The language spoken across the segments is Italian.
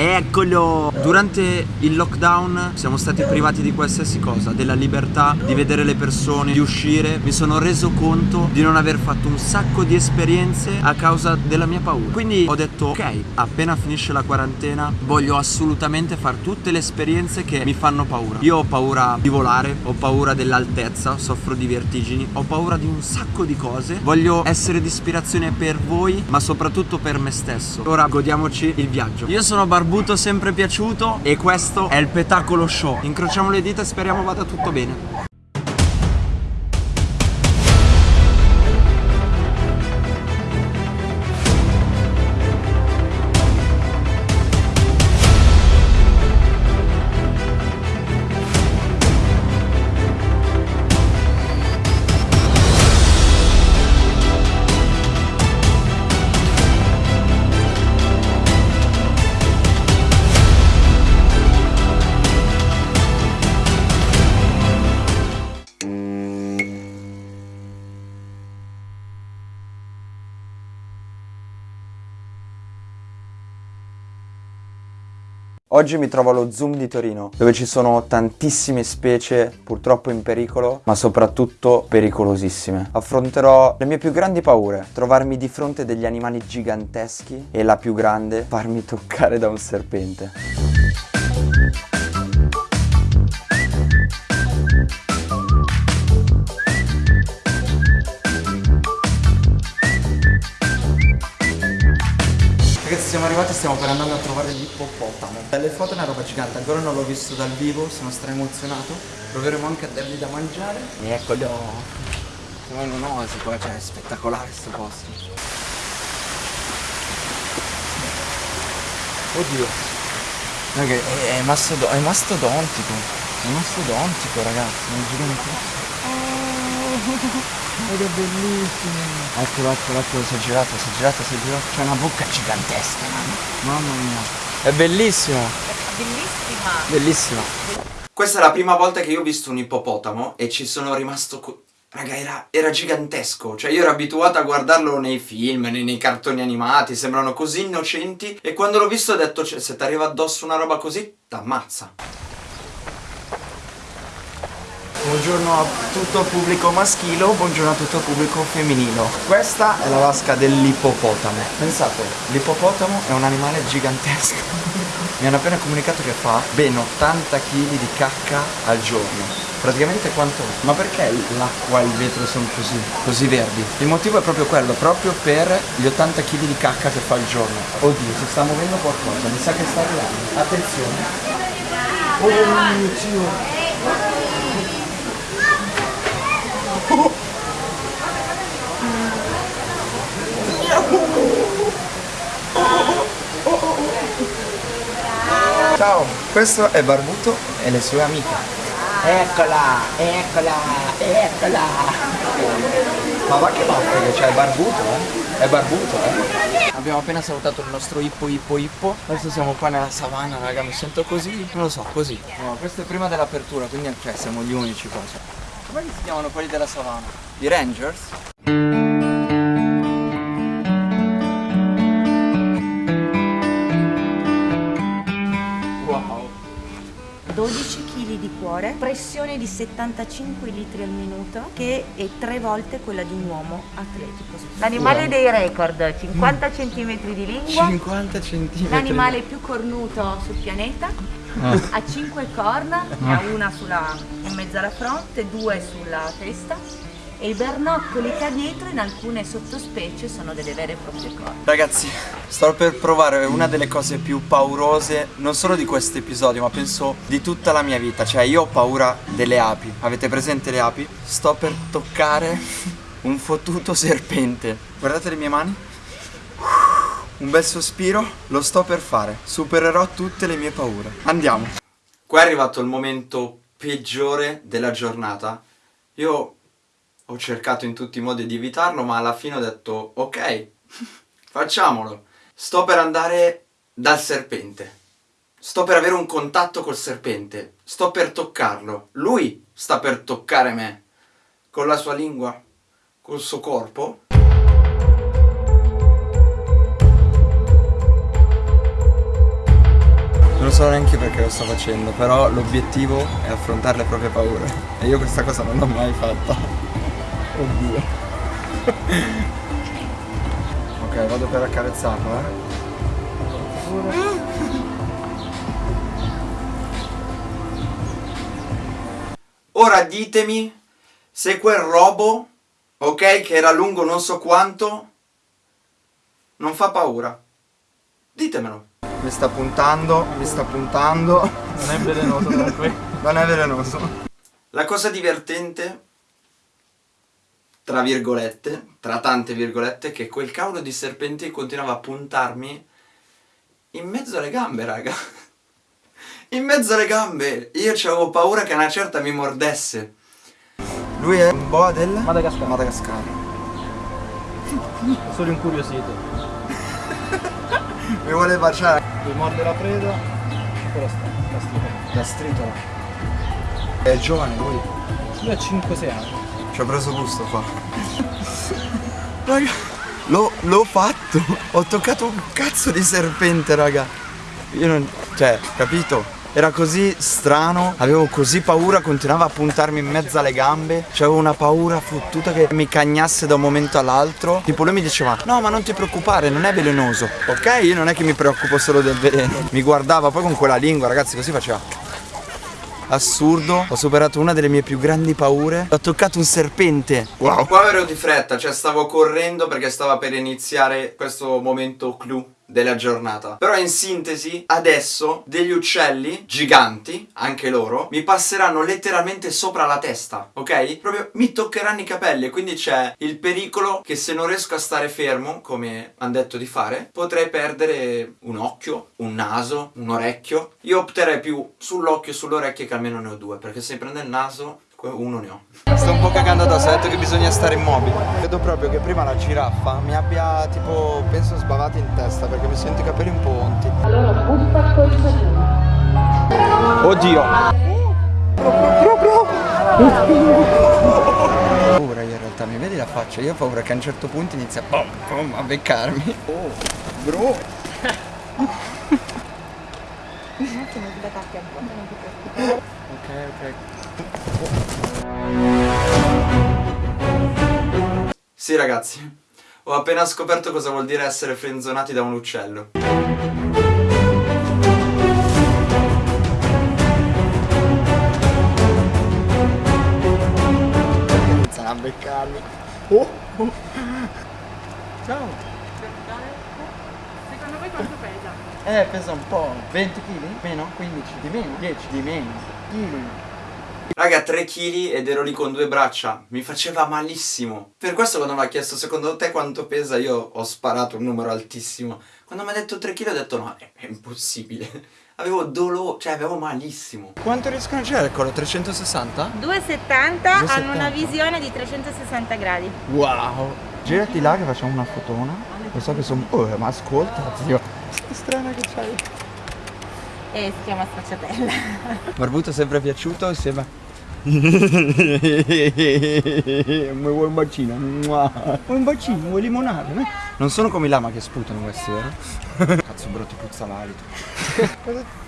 Eccolo! Durante il lockdown siamo stati privati di qualsiasi cosa, della libertà di vedere le persone, di uscire. Mi sono reso conto di non aver fatto un sacco di esperienze a causa della mia paura. Quindi ho detto, ok, appena finisce la quarantena voglio assolutamente fare tutte le esperienze che mi fanno paura. Io ho paura di volare, ho paura dell'altezza, soffro di vertigini, ho paura di un sacco di cose. Voglio essere di ispirazione per voi, ma soprattutto per me stesso. Ora godiamoci il viaggio. Io sono Barbuto Barbuto sempre piaciuto e questo è il Petacolo Show. Incrociamo le dita e speriamo vada tutto bene. Oggi mi trovo allo Zoom di Torino, dove ci sono tantissime specie purtroppo in pericolo, ma soprattutto pericolosissime. Affronterò le mie più grandi paure, trovarmi di fronte degli animali giganteschi e la più grande, farmi toccare da un serpente. Stiamo per andare a trovare l'ippopotamo. Dalle foto è una roba gigante, ancora non l'ho visto dal vivo, sono stra emozionato. Proveremo anche a dargli da mangiare. E eccolo. Siamo in un'oasi qua, cioè è spettacolare sto posto. Oddio. Raga, è, è, mastodo è mastodontico. È mastodontico ragazzi, è gigante. Oh. Ed è bellissimo. Eccolo, eccolo, eccolo, si è girato, si è girato, si è girato. C'è una bocca gigantesca, mamma mia. È bellissimo. Bellissima. Bellissima. Questa è la prima volta che io ho visto un ippopotamo e ci sono rimasto... Raga, era, era, gigantesco, cioè io ero abituato a guardarlo nei film, nei, nei cartoni animati, sembrano così innocenti e quando l'ho visto ho detto, cioè, se ti arriva addosso una roba così, t'ammazza. Buongiorno a tutto il pubblico maschile, buongiorno a tutto il pubblico femminile. Questa è la vasca dell'ippopotamo. Pensate, l'ippopotamo è un animale gigantesco. Mi hanno appena comunicato che fa ben 80 kg di cacca al giorno. Praticamente quanto? Ma perché l'acqua e il vetro sono così, così verdi? Il motivo è proprio quello, proprio per gli 80 kg di cacca che fa al giorno. Oddio, si sta muovendo qualcosa, mi sa che sta arrivando. Attenzione. Oh mio Dio. Ciao, questo è Barbuto e le sue amiche. Eccola, eccola, eccola. Ma va che batte che c'è, è Barbuto, eh? È Barbuto, eh? Abbiamo appena salutato il nostro ippo ippo ippo. Adesso siamo qua nella savana, raga, mi sento così, non lo so, così. No, questo è prima dell'apertura, quindi cioè, siamo gli unici qua. Come si chiamano quelli della savana? I Rangers? 12 kg di cuore, pressione di 75 litri al minuto che è tre volte quella di un uomo atletico. L'animale wow. dei record, 50 cm di lingua, 50 cm. L'animale più cornuto sul pianeta, ah. ha 5 corna, ne ha una sulla, in mezzo alla fronte, due sulla testa e i bernoccoli che ha dietro in alcune sottospecie sono delle vere e proprie corna. Ragazzi, sto per provare una delle cose più paurose, non solo di questo episodio, ma penso di tutta la mia vita. Cioè, io ho paura delle api. Avete presente le api? Sto per toccare un fottuto serpente. Guardate le mie mani. Un bel sospiro, lo sto per fare. Supererò tutte le mie paure. Andiamo. Qua è arrivato il momento peggiore della giornata. Io ho cercato in tutti i modi di evitarlo, ma alla fine ho detto ok, facciamolo. Sto per andare dal serpente. Sto per avere un contatto col serpente. Sto per toccarlo. Lui sta per toccare me. Con la sua lingua, col suo corpo. So neanche perché lo sto facendo, però l'obiettivo è affrontare le proprie paure. E io questa cosa non l'ho mai fatta. Oddio. ok, vado per accarezzarlo, eh. Ora ditemi se quel robo, ok, che era lungo non so quanto, non fa paura. Ditemelo. Mi sta puntando, mi sta puntando. Non è velenoso comunque. Non è velenoso. La cosa divertente, tra virgolette, tra tante virgolette, è che quel cavolo di serpente continuava a puntarmi in mezzo alle gambe, raga. In mezzo alle gambe. Io avevo paura che una certa mi mordesse. Lui è un boa del Madagascar. Madagascar. Solo incuriosito. Mi vuole baciare. Lui morde la preda, però sta, sta strito. La stritola. È giovane lui. Lui ha 5-6 anni. Ci ho preso gusto qua. Raga, l'ho, l'ho fatto. Ho toccato un cazzo di serpente, raga. Io non. Cioè, capito? Era così strano, avevo così paura, continuava a puntarmi in mezzo alle gambe. C'avevo una paura fottuta che mi cagnasse da un momento all'altro. Tipo lui mi diceva, no ma non ti preoccupare, non è velenoso. Ok, io non è che mi preoccupo solo del veleno. Mi guardava poi con quella lingua, ragazzi, così faceva assurdo. Ho superato una delle mie più grandi paure. Ho toccato un serpente. Wow. Qua ero di fretta, cioè stavo correndo perché stava per iniziare questo momento clou della giornata. Però in sintesi, adesso degli uccelli giganti, anche loro, mi passeranno letteralmente sopra la testa, ok? Proprio mi toccheranno i capelli e quindi c'è il pericolo che se non riesco a stare fermo, come hanno detto di fare, potrei perdere un occhio, un naso, un orecchio. Io opterei più sull'occhio e sull'orecchio che almeno ne ho due, perché se prende il naso uno ne ho. Sto un po' cagando addosso, ha detto che bisogna stare immobili. Credo proprio che prima la giraffa mi abbia tipo, penso sbavati in testa perché mi sento i capelli un po' onti. Allora, busca Oddio! Proprio! Paura io in realtà, mi vedi la faccia? Io ho paura che a un certo punto inizia bom, bom, a beccarmi. Oh, bro! Ok, ok. Sì ragazzi, ho appena scoperto cosa vuol dire essere frenzonati da un uccello. Iniziano a beccarmi. Oh, oh. Ciao. Secondo voi quanto pesa? Eh, pesa un po'. 20 kg? Meno? 15? Di meno? 10? Di meno? Chili? Raga, 3 kg ed ero lì con due braccia. Mi faceva malissimo. Per questo quando mi ha chiesto secondo te quanto pesa, io ho sparato un numero altissimo. Quando mi ha detto 3 kg ho detto no, è, è impossibile. Avevo dolore, cioè avevo malissimo. Quanto riescono a girare quello? 360? 270 hanno una visione di 360 gradi. Wow. Girati là che facciamo una fotona. Lo so che sono... Oh, ma ascolta, zio. Che strana che c'hai. E si chiama stracciatella. Barbuto sempre piaciuto insieme mi vuoi un bacino? Vuoi un bacino? Vuoi limonare? Eh? Non sono come i lama che sputano questi, vero? Cazzo bro, ti puzza l'alito.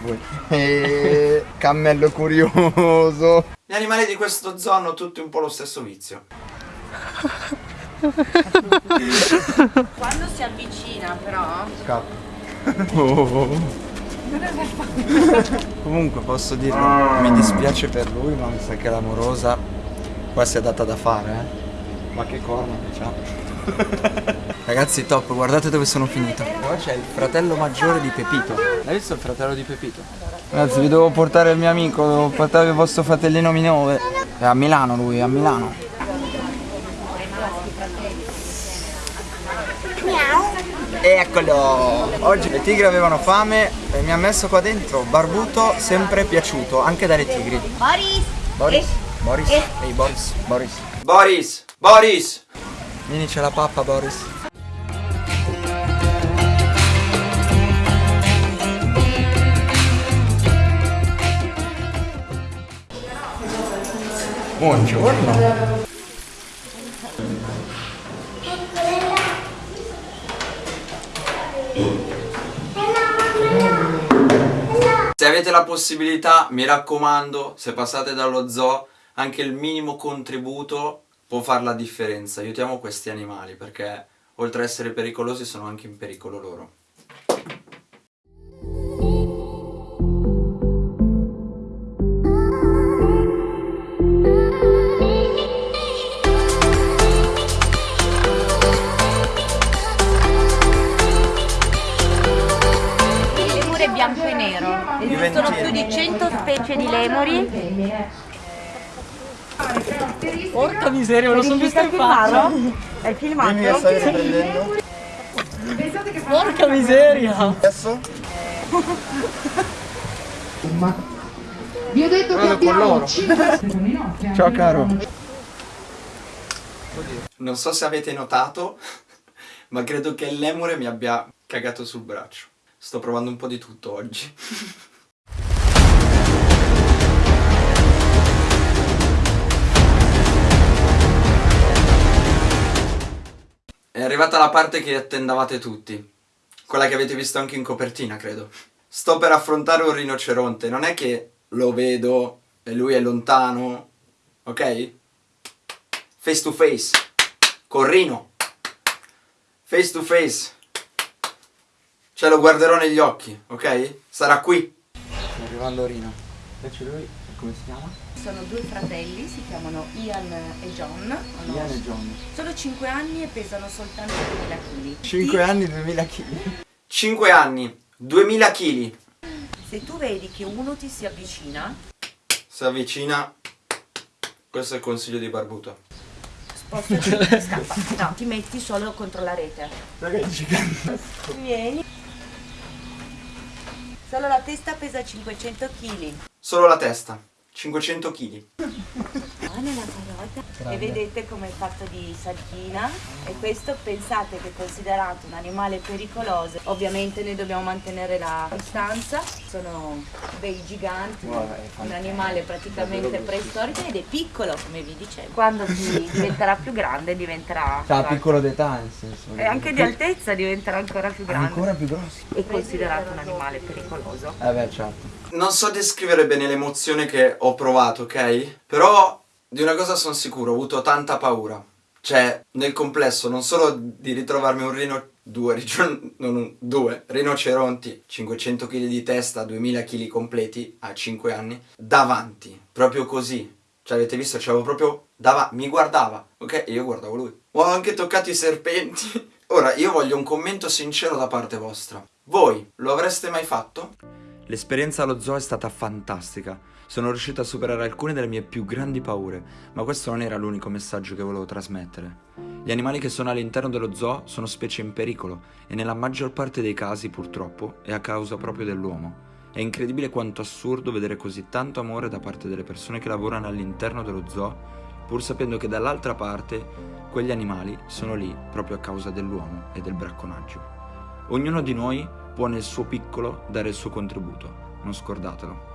Vuoi? Eh, cammello curioso. Gli animali di questo zoo hanno tutti un po' lo stesso vizio. Quando si avvicina però... Scappa. Oh. Comunque posso dirlo, mi dispiace per lui ma mi sa che l'amorosa qua si è data da fare eh. Ma che corna che c'ha. Ragazzi top, guardate dove sono finito. Qua c'è il fratello maggiore di Pepito. Hai visto il fratello di Pepito? Ragazzi vi devo portare il mio amico, devo portare il vostro fratellino minore. È a Milano lui, è a Milano Eccolo! Oggi le tigre avevano fame e mi ha messo qua dentro barbuto sempre piaciuto, anche dalle tigri. Boris! Boris! Boris! Ehi Boris! Boris! Boris! Boris! Vieni c'è la pappa Boris! Buongiorno! Avete la possibilità, mi raccomando, se passate dallo zoo, anche il minimo contributo può fare la differenza. Aiutiamo questi animali perché oltre ad essere pericolosi sono anche in pericolo loro. Specie di lemuri. Porca miseria, me lo sono visto in faccia. È filmato? Dimmi che stai riprendendo. Porca miseria. Adesso? Vi ho detto che abbiamo 5 Ciao caro. Non so se avete notato, ma credo che il lemure mi abbia cagato sul braccio. Sto provando un po' di tutto oggi. È arrivata la parte che attendavate tutti. Quella che avete visto anche in copertina, credo. Sto per affrontare un rinoceronte. Non è che lo vedo e lui è lontano, ok? Face to face. Con Rino. Face to face. Cioè lo guarderò negli occhi, ok? Sarà qui. Sta arrivando Rino. Invece lui, come si chiama? Sono due fratelli, si chiamano Ian e John. Hanno Ian e John. Solo 5 anni e pesano soltanto 2000 kg. 5 anni, 2000 kg. 5 anni, 2000 kg. Se tu vedi che uno ti si avvicina, Si avvicina. Questo è il consiglio di Barbuto. spostati e scappa. No, ti metti solo contro la rete. Gigante? Vieni. Solo la testa pesa 500 kg. Solo la testa. 500 kg. Qua nella carota. E vedete come è fatto di sardina. E questo pensate che è considerato un animale pericoloso. Ovviamente noi dobbiamo mantenere la distanza. Sono dei giganti. Un animale praticamente preistorico ed è piccolo, come vi dicevo. Quando si diventerà più grande diventerà... Cioè, piccolo d'età, nel senso. E anche di altezza diventerà ancora più grande. Ancora più grossi. È considerato un animale pericoloso. Eh beh, certo. Non so descrivere bene l'emozione che ho provato, ok? Però di una cosa sono sicuro, ho avuto tanta paura. Cioè, nel complesso, non solo di ritrovarmi un rino... Due, non un- due rinoceronti, 500 kg di testa, 2000 kg completi a 5 anni, davanti, proprio così. Cioè, avete visto, c'avevo proprio davanti, mi guardava, ok? E io guardavo lui. Ho anche toccato i serpenti. Ora, io voglio un commento sincero da parte vostra. Voi lo avreste mai fatto? L'esperienza allo zoo è stata fantastica. Sono riuscito a superare alcune delle mie più grandi paure, ma questo non era l'unico messaggio che volevo trasmettere. Gli animali che sono all'interno dello zoo sono specie in pericolo e nella maggior parte dei casi, purtroppo, è a causa proprio dell'uomo. È incredibile quanto assurdo vedere così tanto amore da parte delle persone che lavorano all'interno dello zoo, pur sapendo che dall'altra parte quegli animali sono lì proprio a causa dell'uomo e del bracconaggio. Ognuno di noi può nel suo piccolo dare il suo contributo, non scordatelo.